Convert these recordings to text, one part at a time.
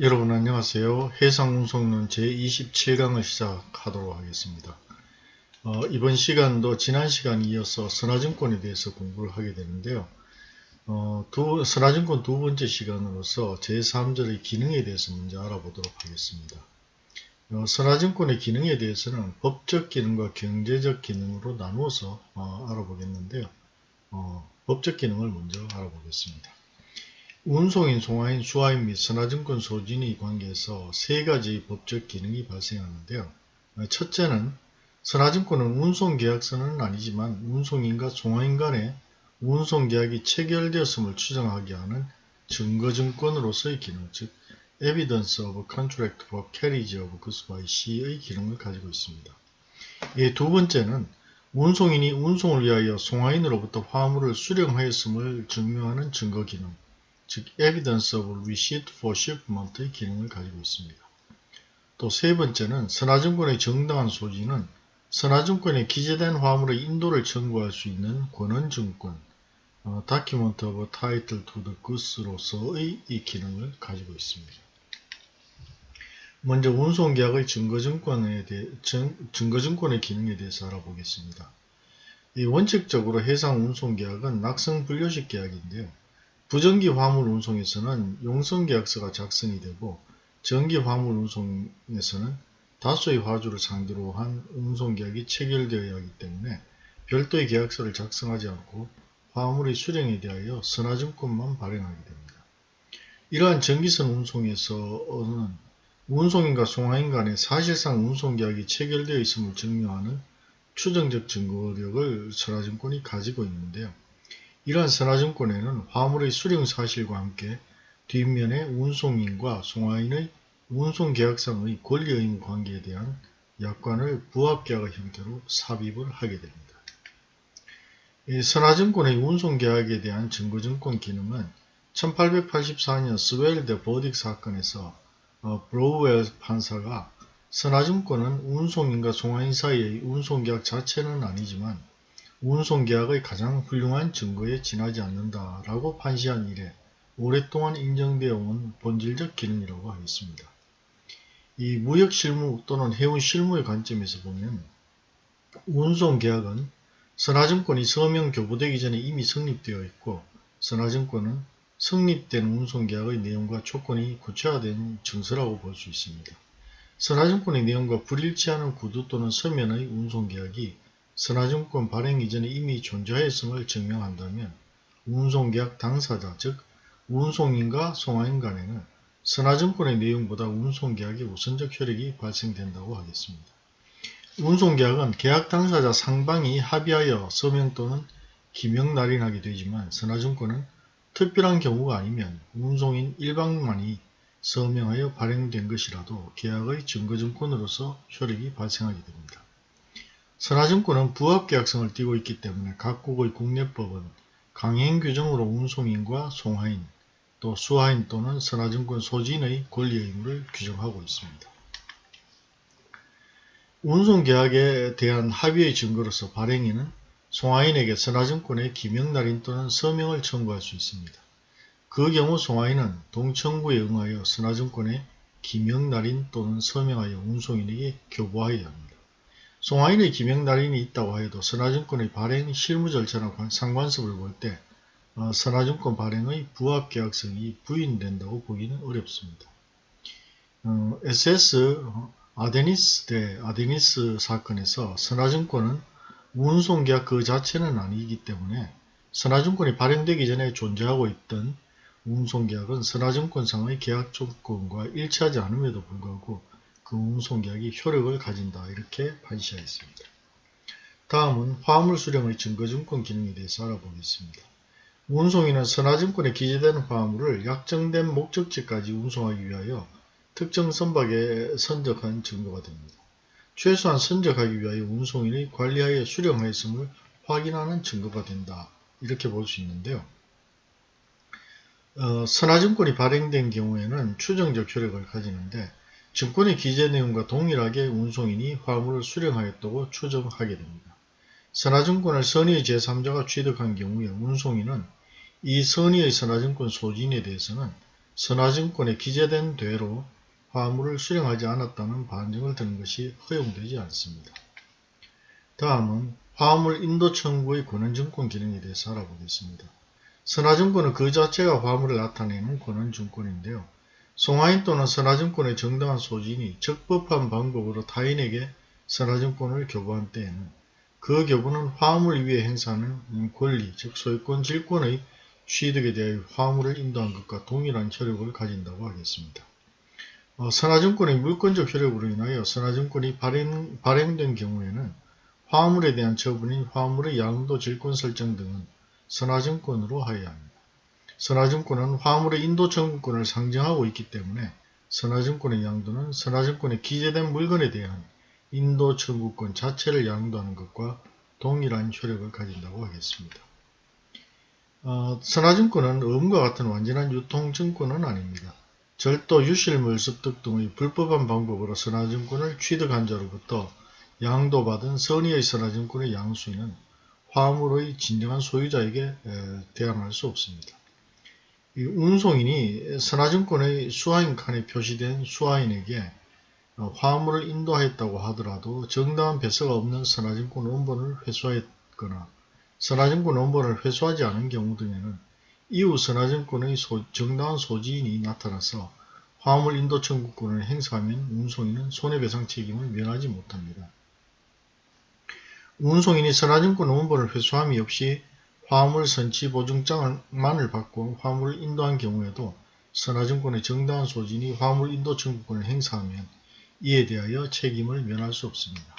여러분 안녕하세요. 해상운송론 제27강을 시작하도록 하겠습니다. 어, 이번 시간도 지난 시간에 이어서 선화증권에 대해서 공부를 하게 되는데요. 어, 두, 선화증권 두 번째 시간으로서 제3절의 기능에 대해서 먼저 알아보도록 하겠습니다. 어, 선화증권의 기능에 대해서는 법적 기능과 경제적 기능으로 나누어서 어, 알아보겠는데요. 어, 법적 기능을 먼저 알아보겠습니다. 운송인, 송화인, 수화인 및 선화증권 소진의 관계에서 세 가지의 법적 기능이 발생하는데요. 첫째는 선화증권은 운송계약서는 아니지만 운송인과 송화인 간의 운송계약이 체결되었음을 추정하게 하는 증거증권으로서의 기능, 즉 Evidence of Contract for Carriage of Goods by Sea의 기능을 가지고 있습니다. 이두 번째는 운송인이 운송을 위하여 송화인으로부터 화물을 수령하였음을 증명하는 증거기능, 즉 evidence of receipt for shipment의 기능을 가지고 있습니다. 또 세 번째는 선화증권의 정당한 소지는 선화증권에 기재된 화물의 인도를 청구할 수 있는 권한증권 어, document of title to the goods로서의 이 기능을 가지고 있습니다. 먼저 운송계약의 증거증권에 대해, 증, 증거증권의 기능에 대해서 알아보겠습니다. 이 원칙적으로 해상 운송계약은 낙성분료식 계약인데요. 부정기 화물 운송에서는 용성계약서가 작성이 되고 전기 화물 운송에서는 다수의 화주를 상대로 한 운송계약이 체결되어야 하기 때문에 별도의 계약서를 작성하지 않고 화물의 수령에 대하여 선화증권만 발행하게 됩니다. 이러한 전기선 운송에서는 운송인과 송화인 간에 사실상 운송계약이 체결되어 있음을 증명하는 추정적 증거력을 선하증권이 가지고 있는데요. 이러한 선하증권에는 화물의 수령 사실과 함께 뒷면에 운송인과 송하인의 운송계약상의 권리의무 관계에 대한 약관을 부합계약의 형태로 삽입을 하게 됩니다. 선하증권의 운송계약에 대한 증거증권 기능은 1884년 스웰 대 버딕 사건에서 어, 브람웰 판사가 선화증권은 운송인과 송화인 사이의 운송계약 자체는 아니지만 운송계약의 가장 훌륭한 증거에 지나지 않는다 라고 판시한 이래 오랫동안 인정되어 온 본질적 기능이라고 하겠습니다. 이 무역실무 또는 해운실무의 관점에서 보면 운송계약은 선화증권이 서명 교부되기 전에 이미 성립되어 있고 선화증권은 성립된 운송계약의 내용과 조건이 구체화된 증서라고 볼 수 있습니다. 선화증권의 내용과 불일치하는 구두 또는 서면의 운송계약이 선화증권 발행 이전에 이미 존재하였음을 증명한다면 운송계약 당사자 즉 운송인과 송화인 간에는 선화증권의 내용보다 운송계약의 우선적 효력이 발생된다고 하겠습니다. 운송계약은 계약 당사자 상방이 합의하여 서명 또는 기명 날인하게 되지만 선화증권은 특별한 경우가 아니면 운송인 일방만이 서명하여 발행된 것이라도 계약의 증거증권으로서 효력이 발생하게 됩니다. 선화증권은 부합계약성을 띠고 있기 때문에 각국의 국내법은 강행 규정으로 운송인과 송화인, 또 수화인 또는 선화증권 소지인의 권리 의무를 규정하고 있습니다. 운송계약에 대한 합의의 증거로서 발행인은 송화인에게 선화증권의 기명날인 또는 서명을 청구할 수 있습니다. 그 경우 송화인은 동청구에 응하여 선화증권의 기명날인 또는 서명하여 운송인에게 교부하여야 합니다. 송하인의 기명날인이 있다고 해도 선화증권의 발행 실무 절차나 상관습을 볼때 어, 선화증권 발행의 부합계약성이 부인된다고 보기는 어렵습니다. 어, SS 아데니스 대 아데니스 사건에서 선화증권은 운송계약 그 자체는 아니기 때문에 선화증권이 발행되기 전에 존재하고 있던 운송계약은 선화증권상의 계약 조건과 일치하지 않음에도 불구하고 그 운송계약이 효력을 가진다 이렇게 판시하였습니다. 다음은 화물 수령의 증거증권 기능에 대해서 알아보겠습니다. 운송인은 선화증권에 기재된 화물을 약정된 목적지까지 운송하기 위하여 특정 선박에 선적한 증거가 됩니다. 최소한 선적하기 위하여 운송인이 관리하여 수령하였음을 확인하는 증거가 된다. 이렇게 볼 수 있는데요. 어, 선화증권이 발행된 경우에는 추정적 효력을 가지는데 증권의 기재 내용과 동일하게 운송인이 화물을 수령하였다고 추정하게 됩니다. 선화증권을 선의의 제3자가 취득한 경우에 운송인은 이 선의의 선화증권 소진에 대해서는 선화증권에 기재된 대로 화물을 수령하지 않았다는 반증을 드는 것이 허용되지 않습니다. 다음은 화물 인도 청구의 권한증권 기능에 대해서 알아보겠습니다. 선화증권은 그 자체가 화물을 나타내는 권한증권인데요. 송화인 또는 선화증권의 정당한 소진이 적법한 방법으로 타인에게 선화증권을 교부한 때에는 그 교부는 화물 위에 행사하는 권리, 즉 소유권, 질권의 취득에 대하여 화물을 인도한 것과 동일한 효력을 가진다고 하겠습니다. 어, 선화증권의 물권적 효력으로 인하여 선화증권이 발행, 발행된 경우에는 화물에 대한 처분인 화물의 양도 질권 설정 등은 선화증권으로 하여야 합니다. 선화증권은 화물의 인도 청구권을 상정하고 있기 때문에 선화증권의 양도는 선화증권에 기재된 물건에 대한 인도 청구권 자체를 양도하는 것과 동일한 효력을 가진다고 하겠습니다. 어, 선화증권은 음과 같은 완전한 유통증권은 아닙니다. 절도, 유실물 습득 등의 불법한 방법으로 선화증권을 취득한 자로부터 양도받은 선의의 선화증권의 양수인은 화물의 진정한 소유자에게 대항할 수 없습니다. 운송인이 선화증권의 수화인 칸에 표시된 수화인에게 어, 화물을 인도하였다고 하더라도 정당한 배서가 없는 선화증권 원본을 회수하였거나 선화증권 원본을 회수하지 않은 경우 등에는 이후 선화증권의 소, 정당한 소지인이 나타나서 화물 인도 청구권을 행사하면 운송인은 손해배상 책임을 면하지 못합니다. 운송인이 선화증권 원본을 회수함이 없이 화물 선치 보증장만을 받고 화물을 인도한 경우에도 선화증권의 정당한 소진이 화물 인도 청구권을 행사하면 이에 대하여 책임을 면할 수 없습니다.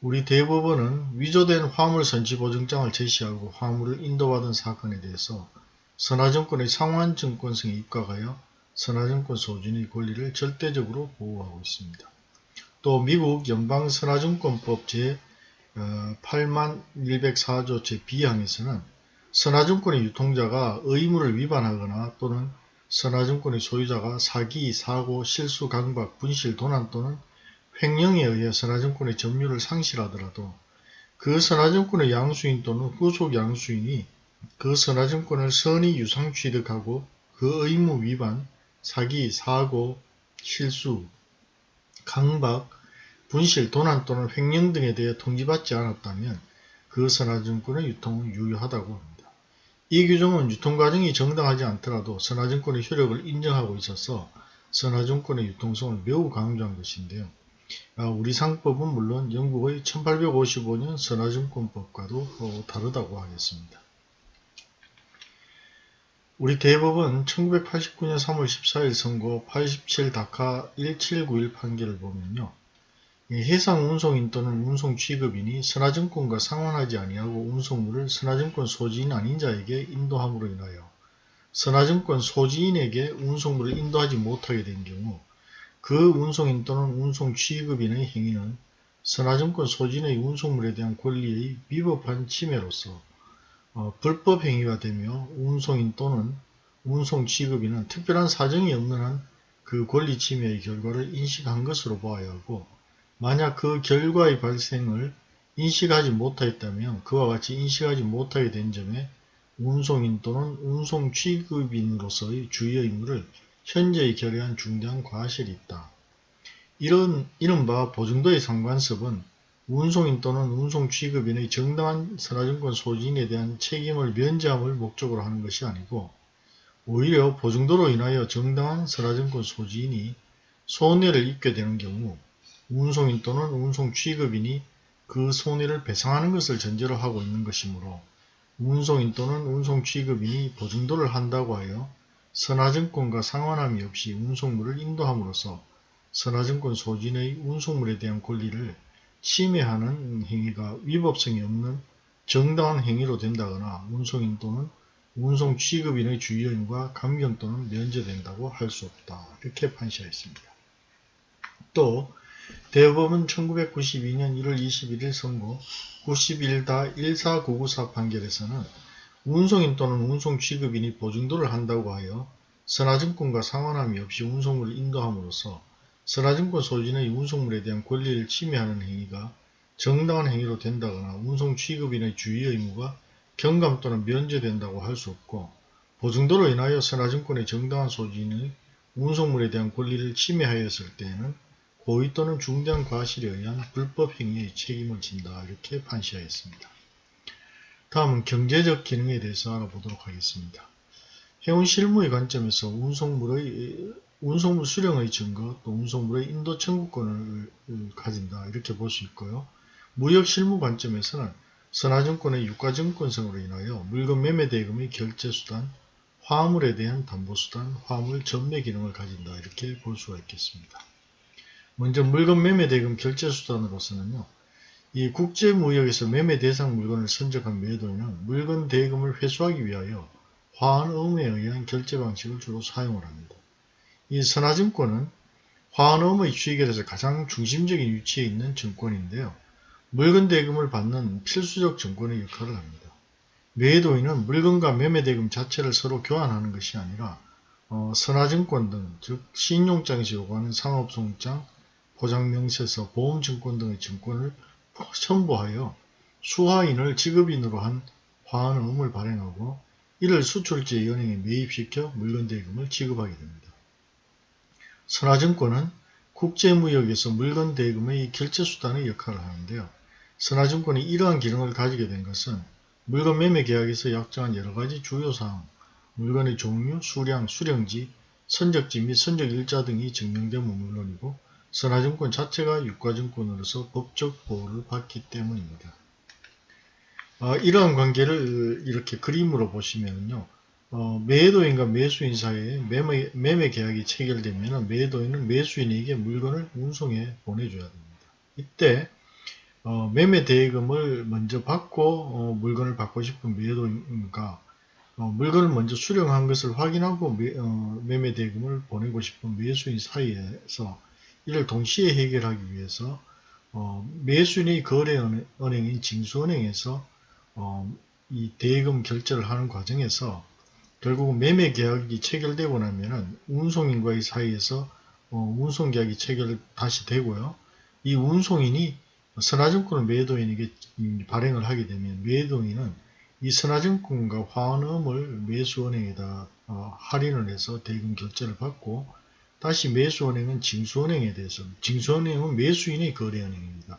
우리 대법원은 위조된 화물 선치 보증장을 제시하고 화물을 인도받은 사건에 대해서 선화증권의 상환증권성에 입각하여 선화증권 소진의 권리를 절대적으로 보호하고 있습니다. 또 미국 연방선화증권법 제 8104조 제2항에서는 선화증권의 유통자가 의무를 위반하거나 또는 선화증권의 소유자가 사기, 사고, 실수, 강박, 분실, 도난 또는 횡령에 의해 선화증권의 점유를 상실하더라도 그 선화증권의 양수인 또는 후속 양수인이 그 선화증권을 선의 유상 취득하고 그 의무 위반, 사기, 사고, 실수, 강박, 분실, 도난 또는 횡령 등에 대해 통지받지 않았다면 그 선화증권의 유통은 유효하다고 합니다. 이 규정은 유통과정이 정당하지 않더라도 선화증권의 효력을 인정하고 있어서 선화증권의 유통성을 매우 강조한 것인데요. 아, 우리 상법은 물론 영국의 1855년 선화증권법과도 다르다고 하겠습니다. 우리 대법은 1989년 3월 14일 선고 87 다카 1791 판결을 보면요. 해상 운송인 또는 운송 취급인이 선화증권과 상환하지 아니하고 운송물을 선화증권 소지인 아닌 자에게 인도함으로 인하여 선화증권 소지인에게 운송물을 인도하지 못하게 된 경우 그 운송인 또는 운송 취급인의 행위는 선화증권 소지인의 운송물에 대한 권리의 위법한 침해로서 어, 불법 행위가 되며 운송인 또는 운송 취급인은 특별한 사정이 없는 한 그 권리 침해의 결과를 인식한 것으로 보아야 하고 만약 그 결과의 발생을 인식하지 못하였다면 그와 같이 인식하지 못하게 된 점에 운송인 또는 운송 취급인으로서의 주의 의무를 현재의 결의한 중대한 과실이 있다. 이런 이른바 보증도의 상관습은 운송인 또는 운송 취급인의 정당한 선화증권 소진에 대한 책임을 면제함을 목적으로 하는 것이 아니고 오히려 보증도로 인하여 정당한 선화증권 소지인이 손해를 입게 되는 경우 운송인 또는 운송 취급인이 그 손해를 배상하는 것을 전제로 하고 있는 것이므로 운송인 또는 운송 취급인이 보증도를 한다고 하여 선화증권과 상환함이 없이 운송물을 인도함으로써 선화증권 소진의 운송물에 대한 권리를 침해하는 행위가 위법성이 없는 정당한 행위로 된다거나 운송인 또는 운송 취급인의 주의인과 감경 또는 면제된다고 할 수 없다. 이렇게 판시하였습니다. 또 대법원 1992년 1월 21일 선고 91-14994 판결에서는 운송인 또는 운송 취급인이 보증도를 한다고 하여 선화증권과 상환함이 없이 운송물을 인도함으로써 선화증권 소진의 운송물에 대한 권리를 침해하는 행위가 정당한 행위로 된다거나 운송 취급인의 주의 의무가 경감 또는 면제된다고 할 수 없고 보증도로 인하여 선화증권의 정당한 소진의 운송물에 대한 권리를 침해하였을 때에는 고의 또는 중대한 과실에 의한 불법 행위의 책임을 진다 이렇게 판시하였습니다. 다음은 경제적 기능에 대해서 알아보도록 하겠습니다. 해운 실무의 관점에서 운송물의 운송물 수령의 증거 또 운송물의 인도 청구권을 가진다 이렇게 볼 수 있고요. 무역 실무 관점에서는 선화증권의 유가증권성으로 인하여 물건 매매 대금의 결제수단, 화물에 대한 담보수단, 화물 전매 기능을 가진다 이렇게 볼 수가 있겠습니다. 먼저 물건 매매 대금 결제 수단으로서는요. 이 국제무역에서 매매 대상 물건을 선적한 매도인은 물건 대금을 회수하기 위하여 화환 의무에 의한 결제 방식을 주로 사용을 합니다. 이 선화증권은 화환 의무의 취결에서 가장 중심적인 위치에 있는 증권인데요. 물건 대금을 받는 필수적 증권의 역할을 합니다. 매도인은 물건과 매매 대금 자체를 서로 교환하는 것이 아니라 어, 선화증권 등, 즉 신용장에서 요구하는 상업송장, 포장명세서, 보험증권 등의 증권을 첨부하여 수화인을 지급인으로 한 화환음을 발행하고 이를 수출지 연행에 매입시켜 물건 대금을 지급하게 됩니다. 선화증권은 국제무역에서 물건 대금의 결제수단의 역할을 하는데요. 선화증권이 이러한 기능을 가지게 된 것은 물건 매매 계약에서 약정한 여러가지 주요사항, 물건의 종류, 수량, 수령지, 선적지 및 선적일자 등이 증명되면 물론이고 선화증권 자체가 유가증권으로서 법적 보호를 받기 때문입니다. 어, 이러한 관계를 이렇게 그림으로 보시면요. 어, 매도인과 매수인 사이에 매매, 매매 계약이 체결되면 매도인은 매수인에게 물건을 운송해 보내줘야 됩니다. 이때 어, 매매 대금을 먼저 받고 어, 물건을 받고 싶은 매도인과 어, 물건을 먼저 수령한 것을 확인하고 매, 어, 매매 대금을 보내고 싶은 매수인 사이에서 이를 동시에 해결하기 위해서 어, 매수인의 거래은행인 징수은행에서 이 대금 결제를 하는 과정에서 결국 매매 계약이 체결되고 나면은 운송인과의 사이에서 운송 계약이 체결 다시 되고요. 이 운송인이 선화증권을 매도인에게 발행을 하게 되면 매도인은 이 선화증권과 화환음을 매수은행에다 어, 할인을 해서 대금 결제를 받고 다시 매수은행은 징수은행에 대해서 징수은행은 매수인의 거래은행입니다.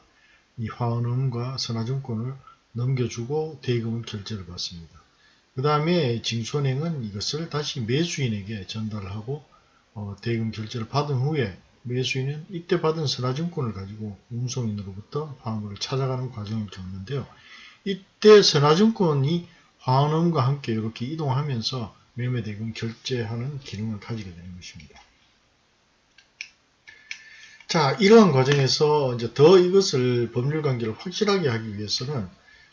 이 화환음과 선화증권을 넘겨주고 대금을 결제를 받습니다. 그 다음에 징수은행은 이것을 다시 매수인에게 전달하고 어, 대금 결제를 받은 후에 매수인은 이때 받은 선화증권을 가지고 운송인으로부터 화물을 찾아가는 과정을 겪는데요. 이때 선화증권이 화원음과 함께 이렇게 이동하면서 매매대금 결제하는 기능을 가지게 되는 것입니다. 자, 이러한 과정에서 이제 더 이것을 법률 관계를 확실하게 하기 위해서는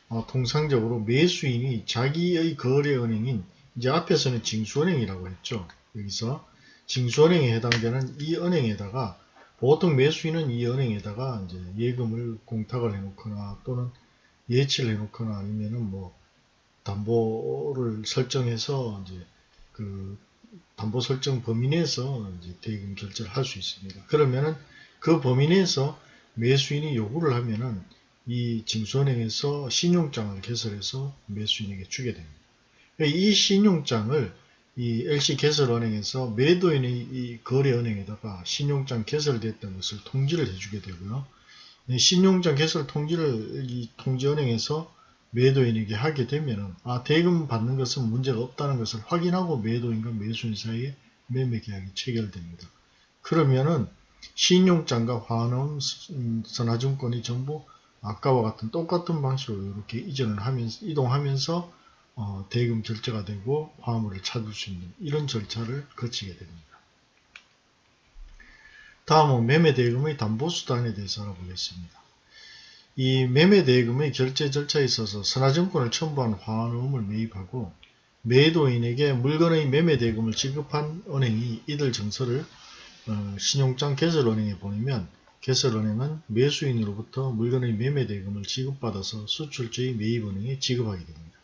어, 통상적으로 매수인이 자기의 거래은행인 이제 앞에서는 징수은행이라고 했죠. 여기서 징수은행에 해당되는 이 은행에다가 보통 매수인은 이 은행에다가 이제 예금을 공탁을 해놓거나 또는 예치를 해놓거나 아니면은 뭐 담보를 설정해서 이제 그 담보 설정 범위 내에서 이제 대금 결제를 할 수 있습니다. 그러면은 그 범위 내에서 매수인이 요구를 하면은 이 징수은행에서 신용장을 개설해서 매수인에게 주게 됩니다. 이 신용장을 이 LC 개설은행에서 매도인의 이 거래은행에다가 신용장 개설됐던 것을 통지를 해주게 되고요. 신용장 개설 통지를 이 통지은행에서 매도인에게 하게 되면 아 대금 받는 것은 문제가 없다는 것을 확인하고 매도인과 매수인 사이에 매매 계약이 체결됩니다. 그러면은 신용장과 환원 선화증권이 전부 아까와 같은 똑같은 방식으로 이렇게 이전을 하면서 이동하면서 어, 대금 결제가 되고 화물을 찾을 수 있는 이런 절차를 거치게 됩니다. 다음은 매매대금의 담보수단에 대해서 알아보겠습니다. 이 매매대금의 결제 절차에 있어서 선화증권을 첨부한 화환음을 매입하고 매도인에게 물건의 매매대금을 지급한 은행이 이들 증서를 어, 신용장 개설은행에 보내면 개설은행은 매수인으로부터 물건의 매매대금을 지급받아서 수출처의 매입은행에 지급하게 됩니다.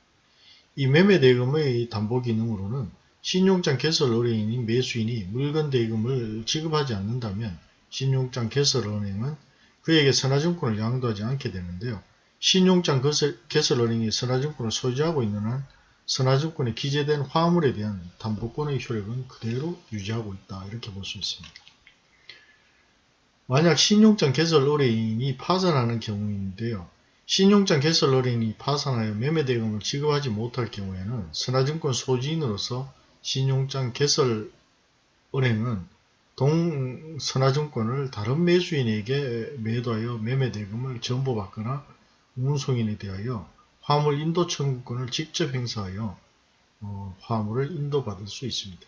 이 매매대금의 담보 기능으로는 신용장 개설 은행인 매수인이 물건 대금을 지급하지 않는다면 신용장 개설 은행은 그에게 선화증권을 양도하지 않게 되는데요. 신용장 개설 은행이 선화증권을 소지하고 있는 한 선화증권에 기재된 화물에 대한 담보권의 효력은 그대로 유지하고 있다. 이렇게 볼 수 있습니다. 만약 신용장 개설 의뢰인이 파산하는 경우인데요. 신용장 개설 의뢰인이 파산하여 매매대금을 지급하지 못할 경우에는 선화증권 소지인으로서 신용장 개설 은행은 동 선화증권을 다른 매수인에게 매도하여 매매대금을 전보받거나 운송인에 대하여 화물 인도 청구권을 직접 행사하여 어, 화물을 인도받을 수 있습니다.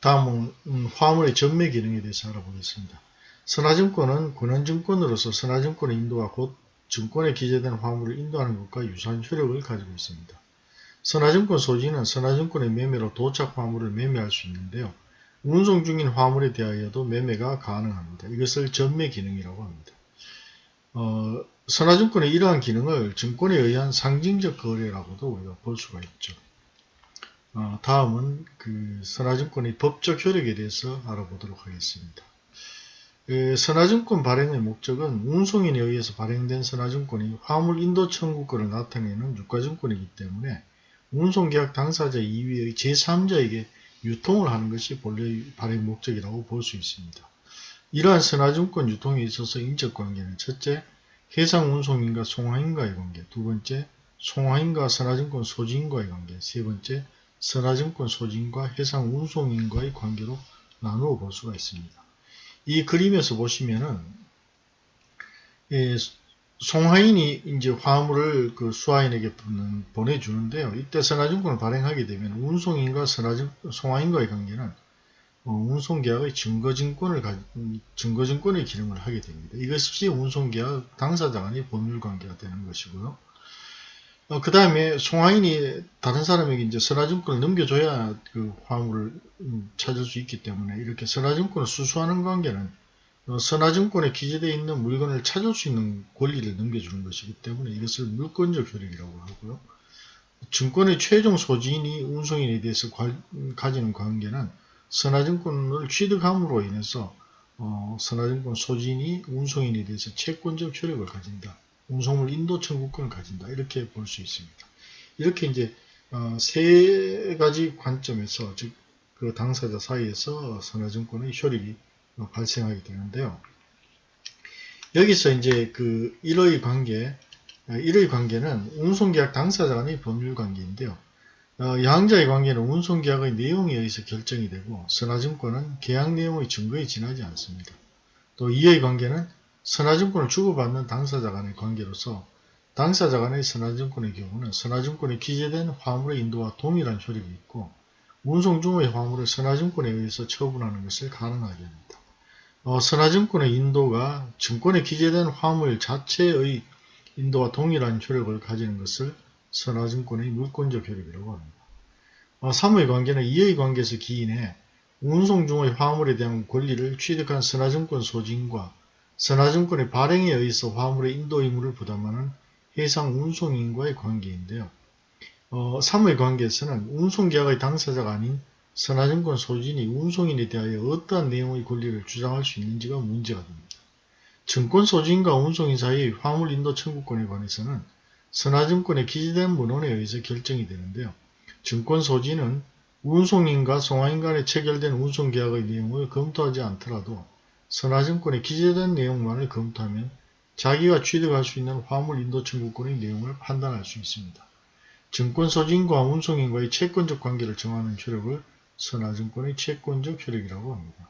다음은 음, 화물의 전매 기능에 대해서 알아보겠습니다. 선화증권은 권한증권으로서 선화증권의 인도와 곧 증권에 기재된 화물을 인도하는 것과 유사한 효력을 가지고 있습니다. 선화증권 소지는 선화증권의 매매로 도착 화물을 매매할 수 있는데요. 운송 중인 화물에 대하여도 매매가 가능합니다. 이것을 전매 기능이라고 합니다. 어, 선화증권의 이러한 기능을 증권에 의한 상징적 거래라고도 우리가 볼 수가 있죠. 어, 다음은 그 선화증권의 법적 효력에 대해서 알아보도록 하겠습니다. 그 선화증권 발행의 목적은 운송인에 의해서 발행된 선화증권이 화물 인도 청구권을 나타내는 유가증권이기 때문에 운송계약 당사자 이외의 제3자에게 유통을 하는 것이 본래 발행 목적이라고 볼 수 있습니다. 이러한 선화증권 유통에 있어서 인적관계는 첫째, 해상운송인과 송화인과의 관계, 두 번째, 송화인과 선화증권 소지인과의 관계, 세 번째, 선화증권 소지인과 해상운송인과의 관계로 나누어 볼 수가 있습니다. 이 그림에서 보시면은 예, 송하인이 이제 화물을 그 수하인에게 보내주는데요. 이때 선화증권을 발행하게 되면 운송인과 선화증, 송하인과의 관계는 어, 운송계약의 증거증권을 가, 증거증권의 기능을 하게 됩니다. 이것이 운송계약 당사자 간의 법률관계가 되는 것이고요. 어, 그 다음에 송하인이 다른 사람에게 이제 선화증권을 넘겨줘야 그 화물을 음, 찾을 수 있기 때문에 이렇게 선화증권을 수수하는 관계는 어, 선화증권에 기재되어 있는 물건을 찾을 수 있는 권리를 넘겨주는 것이기 때문에 이것을 물권적 효력이라고 하고요. 증권의 최종 소지인이 운송인에 대해서 과, 가지는 관계는 선화증권을 취득함으로 인해서 어, 선화증권 소지인이 운송인에 대해서 채권적 효력을 가진다. 운송물 인도 청구권을 가진다. 이렇게 볼 수 있습니다. 이렇게 이제 어, 세 가지 관점에서 즉 그 당사자 사이에서 선화증권의 효력이 어, 발생하게 되는데요. 여기서 이제 그 1의 관계, 1의 어, 관계는 운송계약 당사자 간의 법률 관계인데요. 어, 양자의 관계는 운송 계약의 내용에 의해서 결정이 되고 선화증권은 계약 내용의 증거에 지나지 않습니다. 또 2의 관계는 선화증권을 주고받는 당사자 간의 관계로서 당사자 간의 선화증권의 경우는 선화증권에 기재된 화물의 인도와 동일한 효력이 있고 운송 중의 화물을 선화증권에 의해서 처분하는 것을 가능하게 합니다. 어, 선화증권의 인도가 증권에 기재된 화물 자체의 인도와 동일한 효력을 가지는 것을 선화증권의 물권적 효력이라고 합니다. 어, 3의 관계는 2의 관계에서 기인해 운송 중의 화물에 대한 권리를 취득한 선화증권 소지인과 선화증권의 발행에 의해서 화물의 인도 의무를 부담하는 해상 운송인과의 관계인데요. 어, 3의 관계에서는 운송계약의 당사자가 아닌 선화증권 소진이 운송인에 대하여 어떠한 내용의 권리를 주장할 수 있는지가 문제가 됩니다. 증권 소진과 운송인 사이의 화물 인도 청구권에 관해서는 선화증권에 기재된 문헌에 의해서 결정이 되는데요. 증권 소진은 운송인과 송화인 간에 체결된 운송계약의 내용을 검토하지 않더라도 선화증권에 기재된 내용만을 검토하면 자기가 취득할 수 있는 화물 인도 청구권의 내용을 판단할 수 있습니다. 증권 소진과 운송인과의 채권적 관계를 정하는 효력을 선화증권의 채권적 효력이라고 합니다.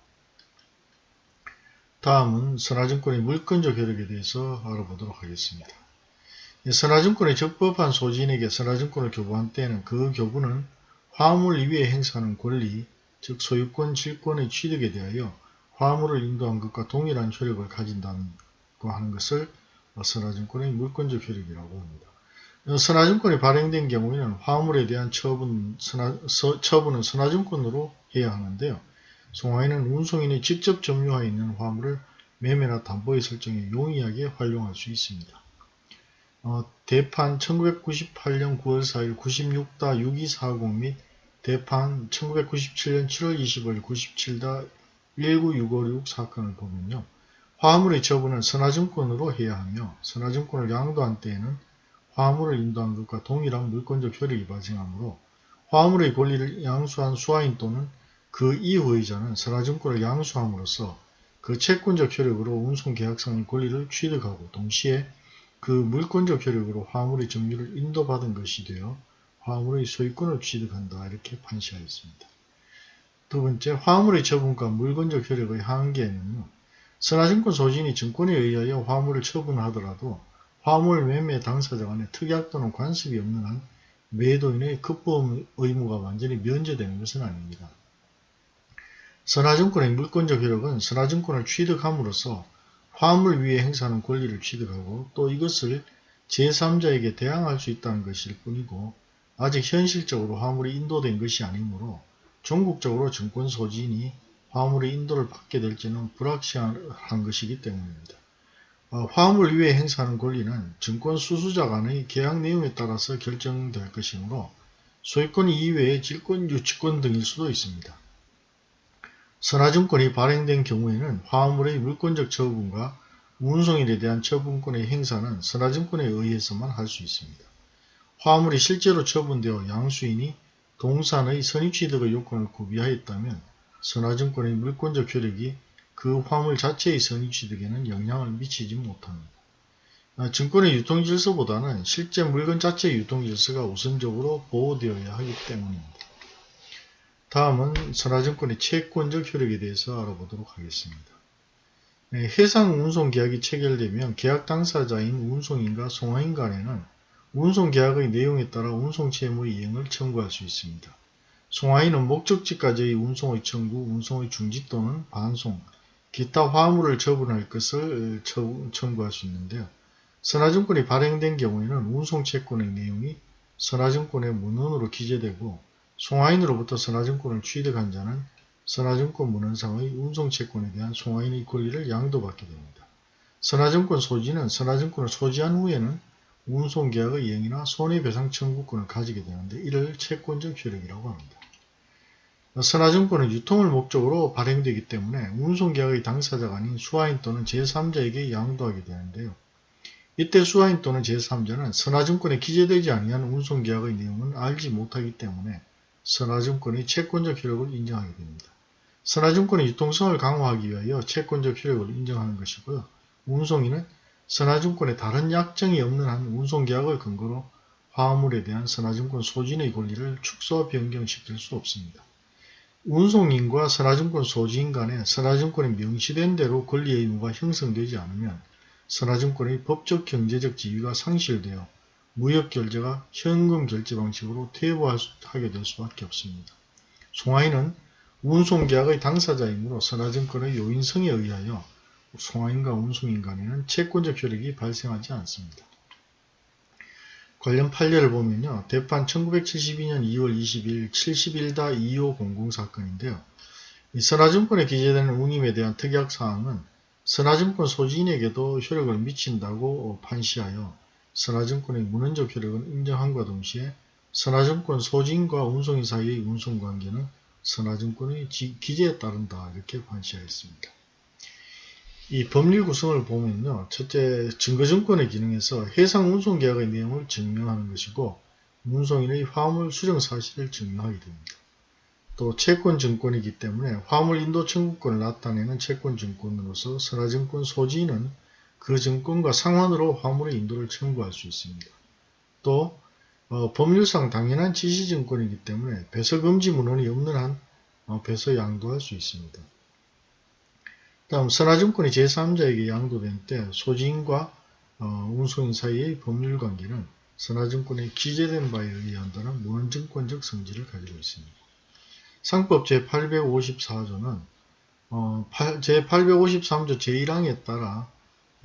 다음은 선화증권의 물권적 효력에 대해서 알아보도록 하겠습니다. 선화증권의 적법한 소지인에게 선화증권을 교부한 때에는 그 교부는 화물 이외에 행사하는 권리, 즉 소유권, 질권의 취득에 대하여 화물을 인도한 것과 동일한 효력을 가진다고 하는 것을 선화증권의 물권적 효력이라고 합니다. 선화증권이 발행된 경우에는 화물에 대한 처분, 선화, 서, 처분은 선화증권으로 해야 하는데요. 송화인은 운송인이 직접 점유하여 있는 화물을 매매나 담보의 설정에 용이하게 활용할 수 있습니다. 어, 대판 1998년 9월 4일 96-6240 및 대판 1997년 7월 25일 97-19656 사건을 보면요. 화물의 처분은 선화증권으로 해야 하며 선화증권을 양도한 때에는 화물을 인도한 것과 동일한 물권적 효력이 발생하므로 화물의 권리를 양수한 수하인 또는 그 이후의 자는 선화증권을 양수함으로써 그 채권적 효력으로 운송계약상의 권리를 취득하고 동시에 그 물권적 효력으로 화물의 점유를 인도받은 것이 되어 화물의 소유권을 취득한다 이렇게 판시하였습니다. 두 번째, 화물의 처분과 물권적 효력의 한계에는요. 선화증권 소진이 증권에 의하여 화물을 처분하더라도 화물 매매 당사자 간에 특약 또는 관습이 없는 한 매도인의 급보험 의무가 완전히 면제되는 것은 아닙니다. 선화증권의 물권적 효력은 선화증권을 취득함으로써 화물 위에 행사하는 권리를 취득하고 또 이것을 제3자에게 대항할 수 있다는 것일 뿐이고 아직 현실적으로 화물이 인도된 것이 아니므로 전국적으로 증권 소진이 화물의 인도를 받게 될지는 불확실한 것이기 때문입니다. 어, 화물 위에 행사하는 권리는 증권 수수자 간의 계약 내용에 따라서 결정될 것이므로 소유권 이외의 질권, 유치권 등일 수도 있습니다. 선화증권이 발행된 경우에는 화물의 물권적 처분과 운송일에 대한 처분권의 행사는 선화증권에 의해서만 할 수 있습니다. 화물이 실제로 처분되어 양수인이 동산의 선입취득의 요건을 구비하였다면 선화증권의 물권적 효력이 그 화물 자체의 선입취득에는 영향을 미치지 못합니다. 아, 증권의 유통질서보다는 실제 물건 자체의 유통질서가 우선적으로 보호되어야 하기 때문입니다. 다음은 선화증권의 채권적 효력에 대해서 알아보도록 하겠습니다. 네, 해상 운송 계약이 체결되면 계약 당사자인 운송인과 송화인 간에는 운송 계약의 내용에 따라 운송 채무의 이행을 청구할 수 있습니다. 송화인은 목적지까지의 운송의 청구, 운송의 중지 또는 반송, 기타 화물을 처분할 것을 청구할 수 있는데요. 선화증권이 발행된 경우에는 운송채권의 내용이 선화증권의 문헌으로 기재되고 송화인으로부터 선화증권을 취득한 자는 선화증권 문헌상의 운송채권에 대한 송화인의 권리를 양도받게 됩니다. 선화증권 소지는 선화증권을 소지한 후에는 운송계약의 이행이나 손해배상 청구권을 가지게 되는데 이를 채권적 효력이라고 합니다. 선화증권은 유통을 목적으로 발행되기 때문에 운송계약의 당사자가 아닌 수화인 또는 제3자에게 양도하게 되는데요. 이때 수화인 또는 제3자는 선화증권에 기재되지 아니한 운송계약의 내용은 알지 못하기 때문에 선화증권의 채권적 효력을 인정하게 됩니다. 선화증권의 유통성을 강화하기 위하여 채권적 효력을 인정하는 것이고요. 운송인은 선화증권에 다른 약정이 없는 한 운송계약을 근거로 화물에 대한 선화증권 소진의 권리를 축소 변경시킬 수 없습니다. 운송인과 선화증권 소지인 간에 선화증권이 명시된 대로 권리 의무가 형성되지 않으면 선화증권의 법적 경제적 지위가 상실되어 무역결제가 현금 결제 방식으로 퇴보하게 될 수밖에 없습니다. 송하인은 운송계약의 당사자이므로 선화증권의 요인성에 의하여 송하인과 운송인 간에는 채권적 효력이 발생하지 않습니다. 관련 판례를 보면요. 대판 1972년 2월 20일 71-2500 사건인데요. 이 선화증권에 기재되는 운임에 대한 특약사항은 선화증권 소지인에게도 효력을 미친다고 판시하여 선화증권의 문헌적 효력은 인정함과 동시에 선화증권 소진과 운송인 사이의 운송관계는 선화증권의 기재에 따른다 이렇게 판시하였습니다. 이 법률 구성을 보면요. 첫째, 증거증권의 기능에서 해상 운송계약의 내용을 증명하는 것이고 운송인의 화물 수령 사실을 증명하게 됩니다. 또 채권증권이기 때문에 화물 인도 청구권을 나타내는 채권증권으로서 선화증권 소지인은 그 증권과 상환으로 화물의 인도를 청구할 수 있습니다. 또 어, 법률상 당연한 지시증권이기 때문에 배서금지 문헌이 없는 한 어, 배서 양도할 수 있습니다. 다음 선화증권이 제3자에게 양도된 때 소지인과 어, 운송인 사이의 법률관계는 선화증권에 기재된 바에 의한다는 문헌증권적 성질을 가지고 있습니다. 상법 제854조는 어, 제853조 제1항에 따라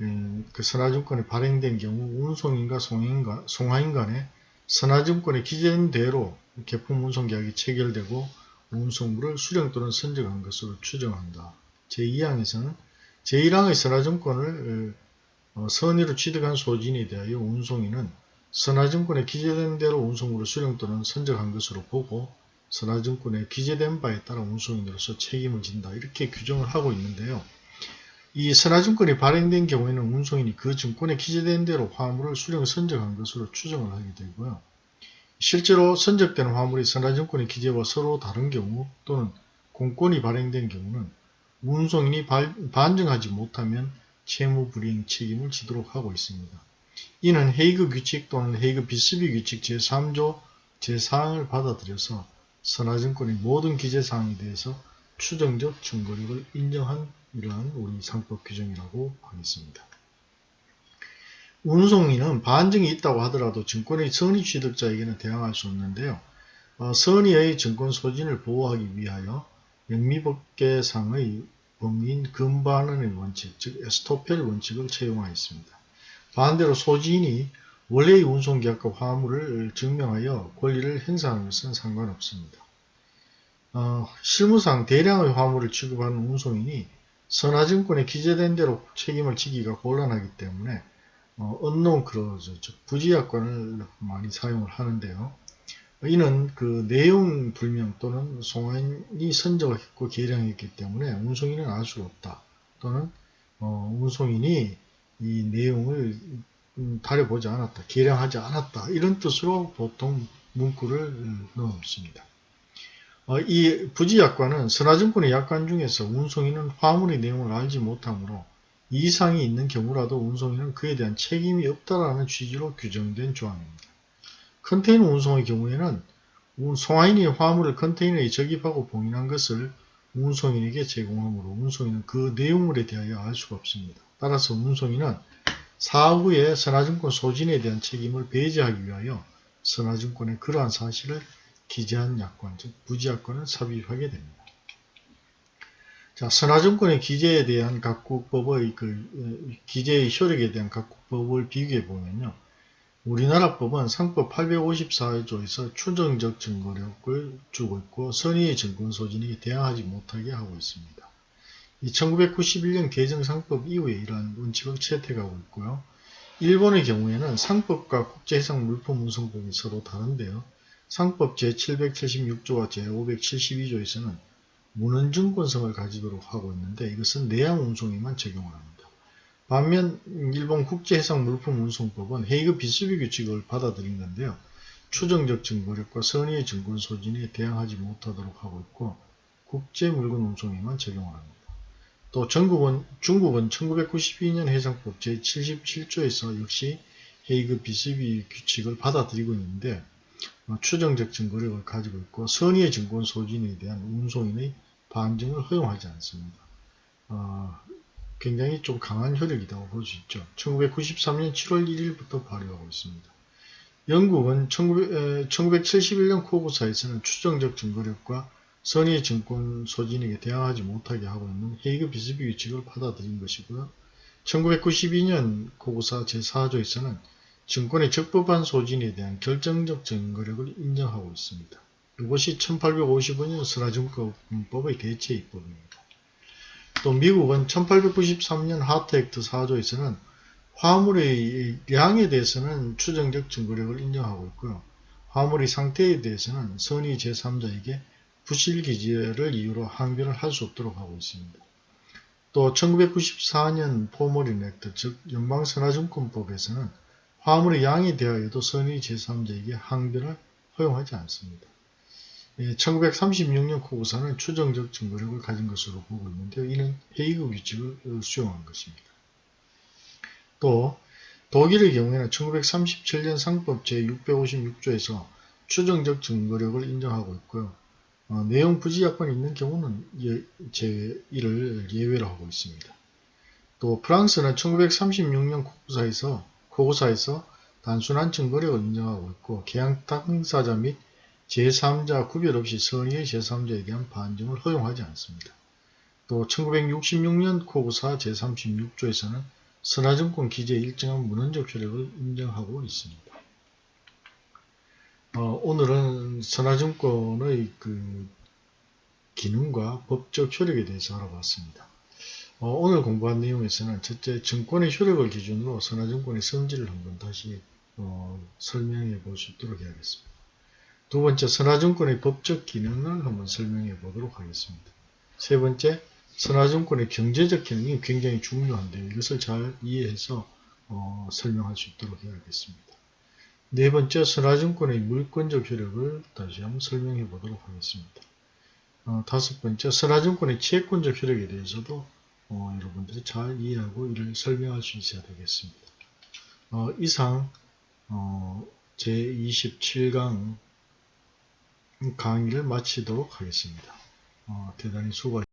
음, 그 선화증권이 발행된 경우 운송인과 송인과, 송하인 간에 선화증권에 기재된 대로 개품 운송 계약이 체결되고 운송물을 수령 또는 선적한 것으로 추정한다. 제2항에서는 제1항의 선화증권을 어, 선의로 취득한 소진에 대하여 운송인은 선화증권에 기재된 대로 운송물을 수령 또는 선적한 것으로 보고 선화증권에 기재된 바에 따라 운송인으로서 책임을 진다. 이렇게 규정을 하고 있는데요. 이 선화증권이 발행된 경우에는 운송인이 그 증권에 기재된 대로 화물을 수령 선적한 것으로 추정을 하게 되고요. 실제로 선적된 화물이 선화증권의 기재와 서로 다른 경우 또는 공권이 발행된 경우는 운송인이 발, 반증하지 못하면 채무불이행 책임을 지도록 하고 있습니다. 이는 헤이그 규칙 또는 헤이그 비스비 규칙 제3조 제4항을 받아들여서 선화증권의 모든 기재사항에 대해서 추정적 증거력을 인정한 이러한 우리 상법 규정이라고 하겠습니다. 운송인은 반증이 있다고 하더라도 증권의 선의 취득자에게는 대항할 수 없는데요. 어, 선의의 증권 소진을 보호하기 위하여 영미법계상의 범위인 금반원의 원칙, 즉 에스토펠 원칙을 채용하였습니다. 반대로 소지인이 원래의 운송계약과 화물을 증명하여 권리를 행사하는 것은 상관없습니다. 어, 실무상 대량의 화물을 취급하는 운송인이 선화증권에 기재된 대로 책임을 지기가 곤란하기 때문에 어, 언론 크로즈, 즉 부지약관을 많이 사용을 하는데요. 이는 그 내용 불명 또는 송환이 선적했고 계량했기 때문에 운송인은 알 수가 없다. 또는 어, 운송인이 이 내용을 음, 다려보지 않았다. 계량하지 않았다. 이런 뜻으로 보통 문구를 넣습니다. 어, 이 부지약관은 선화증권의 약관 중에서 운송인은 화물의 내용을 알지 못하므로 이상이 있는 경우라도 운송인은 그에 대한 책임이 없다라는 취지로 규정된 조항입니다. 컨테이너 운송의 경우에는 송화인이 화물을 컨테이너에 적입하고 봉인한 것을 운송인에게 제공하므로 운송인은 그 내용물에 대하여 알 수가 없습니다. 따라서 운송인은 사후에 선화증권 소진에 대한 책임을 배제하기 위하여 선화증권의 그러한 사실을 기재한 약관, 즉 부지약관을 삽입하게 됩니다. 자, 선화증권의 기재에 대한 각국 법의 그 기재의 효력에 대한 각국 법을 비교해 보면요. 우리나라 법은 상법 854조에서 추정적 증거력을 주고 있고 선의의 증권 소진이 대항하지 못하게 하고 있습니다. 1991년 개정상법 이후에 이러한 원칙을 채택하고 있고요. 일본의 경우에는 상법과 국제해상 물품 운송법이 서로 다른데요. 상법 제776조와 제572조에서는 문헌증권성을 가지도록 하고 있는데 이것은 내양 운송에만 적용을 합니다. 반면 일본 국제해상물품운송법은 헤이그 비스비 규칙을 받아들인 건데요. 추정적 증거력과 선의의 증권 소진에 대항하지 못하도록 하고 있고 국제물건 운송에만 적용을 합니다. 또 전국은, 중국은 1992년 해상법 제77조에서 역시 헤이그 비스비 규칙을 받아들이고 있는데 어, 추정적 증거력을 가지고 있고 선의의 증권 소진에 대한 운송인의 반증을 허용하지 않습니다. 어, 굉장히 좀 강한 효력이라고 볼 수 있죠. 1993년 7월 1일부터 발효하고 있습니다. 영국은 1900, 1971년 코구사에서는 추정적 증거력과 선의의 증권 소진에게 대항하지 못하게 하고 있는 헤이그 비스비 규칙을 받아들인 것이고요. 1992년 코구사 제4조에서는 증권의 적법한 소진에 대한 결정적 증거력을 인정하고 있습니다. 이것이 1855년 선화증권법의 대체 입법입니다. 또 미국은 1893년 하트 액트 4조에서는 화물의 양에 대해서는 추정적 증거력을 인정하고 있고요. 화물의 상태에 대해서는 선의 제3자에게 부실기재를 이유로 항변을 할 수 없도록 하고 있습니다. 또 1994년 포머린 액트 즉 연방선화증권법에서는 화물의 양에 대하여도 선의 제3자에게 항변을 허용하지 않습니다. 1936년 예, 코구사는 추정적 증거력을 가진 것으로 보고 있는데요. 이는 헤이그 규칙을 수용한 것입니다. 또 독일의 경우에는 1937년 상법 제656조에서 추정적 증거력을 인정하고 있고요. 어, 내용 부지 약관이 있는 경우는 예, 제 1을 예외로 하고 있습니다. 또 프랑스는 1936년 코구사에서 코 고사에서 단순한 증거력을 인정하고 있고 계약 당사자 및 제3자 구별 없이 선의의 제3자에 대한 반증을 허용하지 않습니다. 또 1966년 코고사 제36조에서는 선화증권 기재에 일정한 문헌적 효력을 인정하고 있습니다. 어, 오늘은 선화증권의 그 기능과 법적 효력에 대해서 알아봤습니다. 어, 오늘 공부한 내용에서는 첫째 증권의 효력을 기준으로 선화증권의 성질을 한번 다시 어, 설명해 볼 수 있도록 해야겠습니다. 두 번째 선화증권의 법적 기능을 한번 설명해 보도록 하겠습니다. 세 번째 선화증권의 경제적 기능이 굉장히 중요한데 이것을 잘 이해해서 어, 설명할 수 있도록 해야겠습니다. 네 번째 선화증권의 물권적 효력을 다시 한번 설명해 보도록 하겠습니다. 어, 다섯 번째 선화증권의 채권적 효력에 대해서도 어, 여러분들이 잘 이해하고 이를 설명할 수 있어야 되겠습니다. 어, 이상 어, 제27강 강의를 마치도록 하겠습니다. 어, 대단히 수고